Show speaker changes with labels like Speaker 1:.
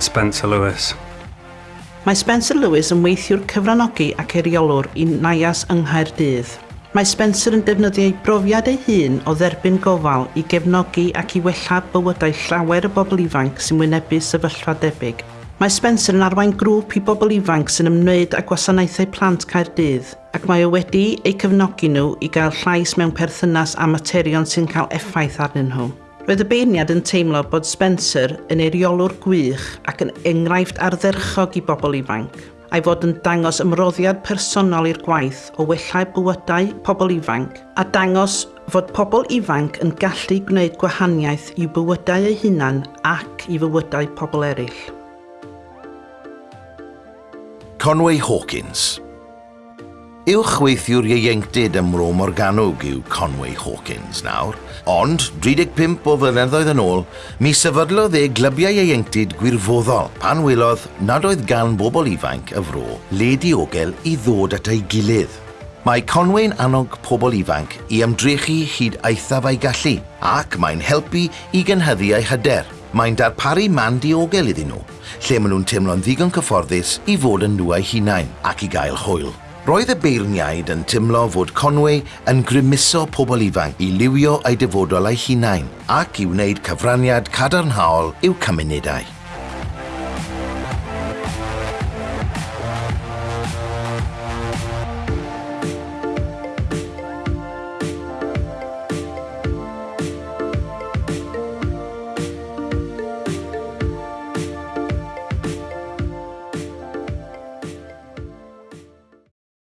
Speaker 1: Spencer Lewis.
Speaker 2: Mae Spencer Lewis yn weithiwr cyfranogi ac eriolwr i Naias yng Nghaerdydd. Mae Spencer yn defnyddio ei brofiad ei hun o dderbyn gofal i gefnogi ac i wella bywydau llawer o bobl ifanc sy'n wynebu sefyllfa debyg. Mae Spencer yn arwain grŵp i bobl ifanc sy'n ymwneud â gwasanaethau plant Caerdydd ac mae o wedi eu cyfnogi nhw i gael llais mewn perthynas a materion sy'n cael effaith arnyn nhw. Roedd y beirniad yn teimlo bod Spencer yn eiriolwr gwych ac yn enghraifft ardderchog i bobl ifanc a'i fod yn dangos ymroddiad personol i'r gwaith o wellau bywydau pobl ifanc a dangos fod pobl ifanc yn gallu gwneud gwahaniaeth i bywydau eu hunan ac i fywydau pobl eraill.
Speaker 3: Conway Hawkins Uwchweithiwr ieuenctid ym Mro Morganwg yw Conway Hawkins nawr, ond 35 o flynyddoedd yn ôl, mi sefydlodd e glybiau ieuenctid gwirfoddol pan wylodd nad oedd gan bobl ifanc y fro le diogel i ddod at ei gilydd. Mae Conway'n annog pobl ifanc i ymdrechu hyd eithaf ei gallu ac mae'n helpu i gynhyddu eu hyder. Mae'n darparu man diogel iddyn nhw, lle maen nhw'n teimlo'n ddigon cyfforddus i fod yn nhw eu hunain ac i gael hwyl. Roedd y beirniaid yn tymlo fod Conway yn grymuso pobl ifanc i liwio eu dyfodol eu hunain ac i wneud cyfraniad cadarnhaol i'w cymunedau.